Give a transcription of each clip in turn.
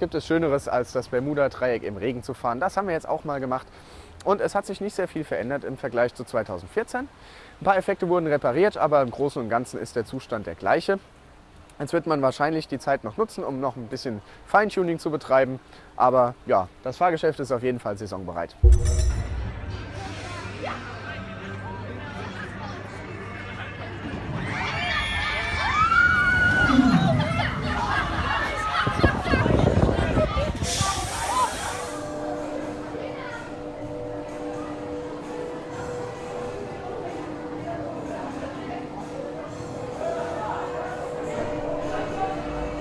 gibt es Schöneres, als das Bermuda-Dreieck im Regen zu fahren. Das haben wir jetzt auch mal gemacht. Und es hat sich nicht sehr viel verändert im Vergleich zu 2014. Ein paar Effekte wurden repariert, aber im Großen und Ganzen ist der Zustand der gleiche. Jetzt wird man wahrscheinlich die Zeit noch nutzen, um noch ein bisschen Feintuning zu betreiben. Aber ja, das Fahrgeschäft ist auf jeden Fall saisonbereit.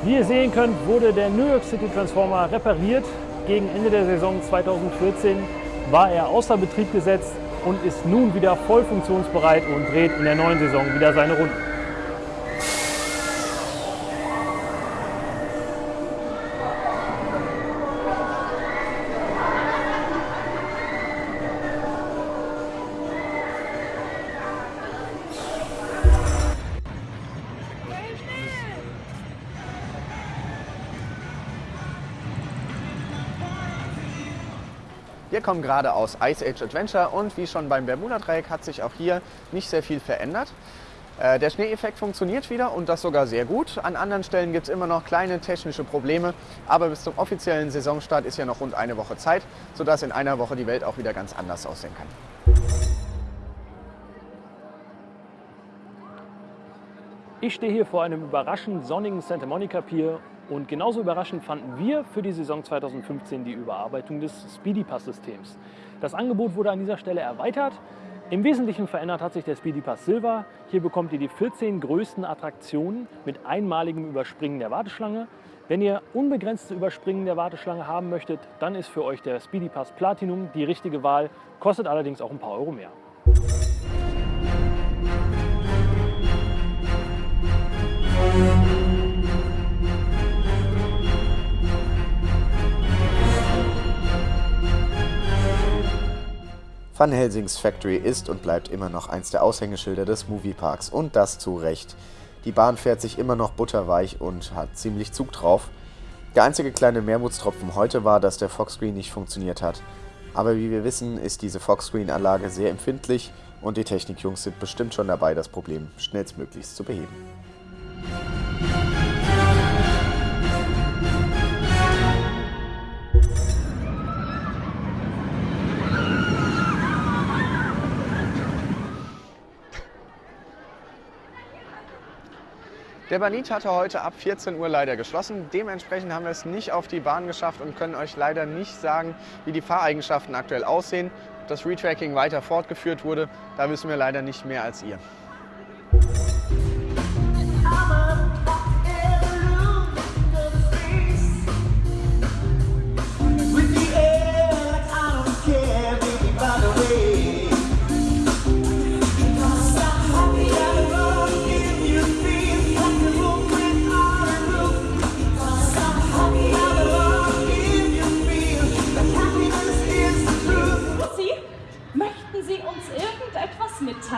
Wie ihr sehen könnt, wurde der New York City Transformer repariert. Gegen Ende der Saison 2014 war er außer Betrieb gesetzt und ist nun wieder voll funktionsbereit und dreht in der neuen Saison wieder seine Runden. Wir kommen gerade aus Ice Age Adventure und wie schon beim Bermuda-Dreieck hat sich auch hier nicht sehr viel verändert. Äh, Der Schneeeffekt funktioniert wieder und das sogar sehr gut. An anderen Stellen gibt es immer noch kleine technische Probleme, aber bis zum offiziellen Saisonstart ist ja noch rund eine Woche Zeit, sodass in einer Woche die Welt auch wieder ganz anders aussehen kann. Ich stehe hier vor einem überraschend sonnigen Santa Monica Pier und genauso überraschend fanden wir für die Saison 2015 die Überarbeitung des Speedy Pass Systems. Das Angebot wurde an dieser Stelle erweitert. Im Wesentlichen verändert hat sich der Speedy Pass Silver. Hier bekommt ihr die 14 größten Attraktionen mit einmaligem Überspringen der Warteschlange. Wenn ihr unbegrenzte Überspringen der Warteschlange haben möchtet, dann ist für euch der Speedy Pass Platinum die richtige Wahl, kostet allerdings auch ein paar Euro mehr. Van Helsings Factory ist und bleibt immer noch eins der Aushängeschilder des Movieparks und das zu Recht. Die Bahn fährt sich immer noch butterweich und hat ziemlich Zug drauf. Der einzige kleine Mehrmutstropfen heute war, dass der Foxscreen nicht funktioniert hat. Aber wie wir wissen, ist diese Foxscreen-Anlage sehr empfindlich und die Technikjungs sind bestimmt schon dabei, das Problem schnellstmöglichst zu beheben. Der Banit hatte heute ab 14 Uhr leider geschlossen. Dementsprechend haben wir es nicht auf die Bahn geschafft und können euch leider nicht sagen, wie die Fahreigenschaften aktuell aussehen. Ob das Retracking weiter fortgeführt wurde, da wissen wir leider nicht mehr als ihr.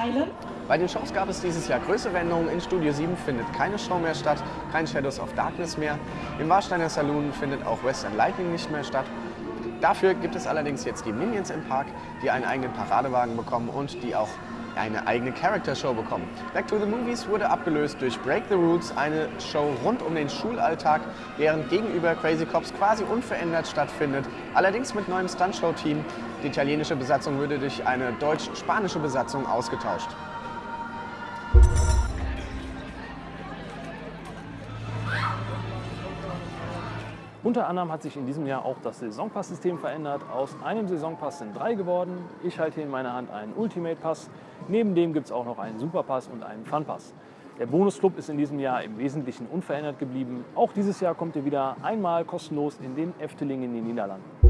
Mitteilen? Bei den Shows gab es dieses Jahr größere Änderungen. In Studio 7 findet keine Show mehr statt, kein Shadows of Darkness mehr. Im Warsteiner Saloon findet auch Western Lightning nicht mehr statt. Dafür gibt es allerdings jetzt die Minions im Park, die einen eigenen Paradewagen bekommen und die auch eine eigene Character Show bekommen. Back to the Movies wurde abgelöst durch Break the Rules, eine Show rund um den Schulalltag, während gegenüber Crazy Cops quasi unverändert stattfindet, allerdings mit neuem Stuntshow-Team. Die italienische Besatzung würde durch eine deutsch-spanische Besatzung ausgetauscht. Unter anderem hat sich in diesem Jahr auch das Saisonpass-System verändert. Aus einem Saisonpass sind drei geworden. Ich halte hier in meiner Hand einen Ultimate-Pass. Neben dem gibt es auch noch einen Superpass und einen Fun-Pass. Der Bonusclub ist in diesem Jahr im Wesentlichen unverändert geblieben. Auch dieses Jahr kommt ihr wieder einmal kostenlos in den Efteling in den Niederlanden.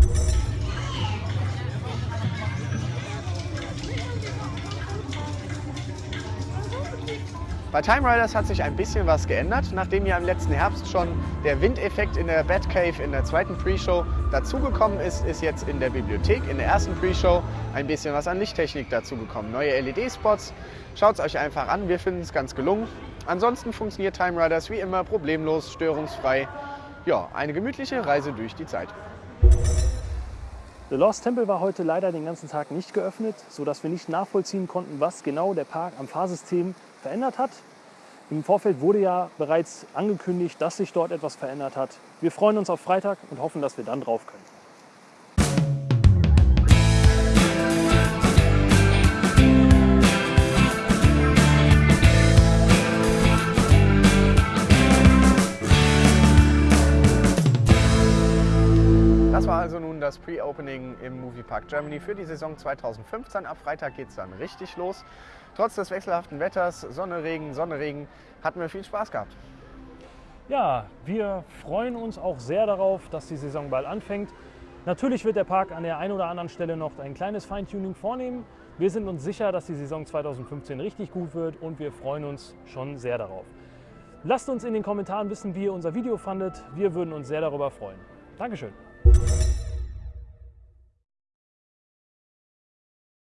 Bei Time Riders hat sich ein bisschen was geändert. Nachdem ja im letzten Herbst schon der Windeffekt in der Batcave in der zweiten Pre-Show dazugekommen ist, ist jetzt in der Bibliothek in der ersten Pre-Show ein bisschen was an Lichttechnik dazugekommen. Neue LED-Spots. Schaut es euch einfach an, wir finden es ganz gelungen. Ansonsten funktioniert Time Riders wie immer problemlos, störungsfrei. Ja, eine gemütliche Reise durch die Zeit. The Lost Temple war heute leider den ganzen Tag nicht geöffnet, sodass wir nicht nachvollziehen konnten, was genau der Park am Fahrsystem verändert hat. Im Vorfeld wurde ja bereits angekündigt, dass sich dort etwas verändert hat. Wir freuen uns auf Freitag und hoffen, dass wir dann drauf können. War also nun das Pre-Opening im Moviepark Germany für die Saison 2015. Ab Freitag geht es dann richtig los. Trotz des wechselhaften Wetters, Sonne, Regen, Sonne, Regen, hatten wir viel Spaß gehabt. Ja, wir freuen uns auch sehr darauf, dass die Saison bald anfängt. Natürlich wird der Park an der einen oder anderen Stelle noch ein kleines Feintuning vornehmen. Wir sind uns sicher, dass die Saison 2015 richtig gut wird und wir freuen uns schon sehr darauf. Lasst uns in den Kommentaren wissen, wie ihr unser Video fandet. Wir würden uns sehr darüber freuen. Dankeschön.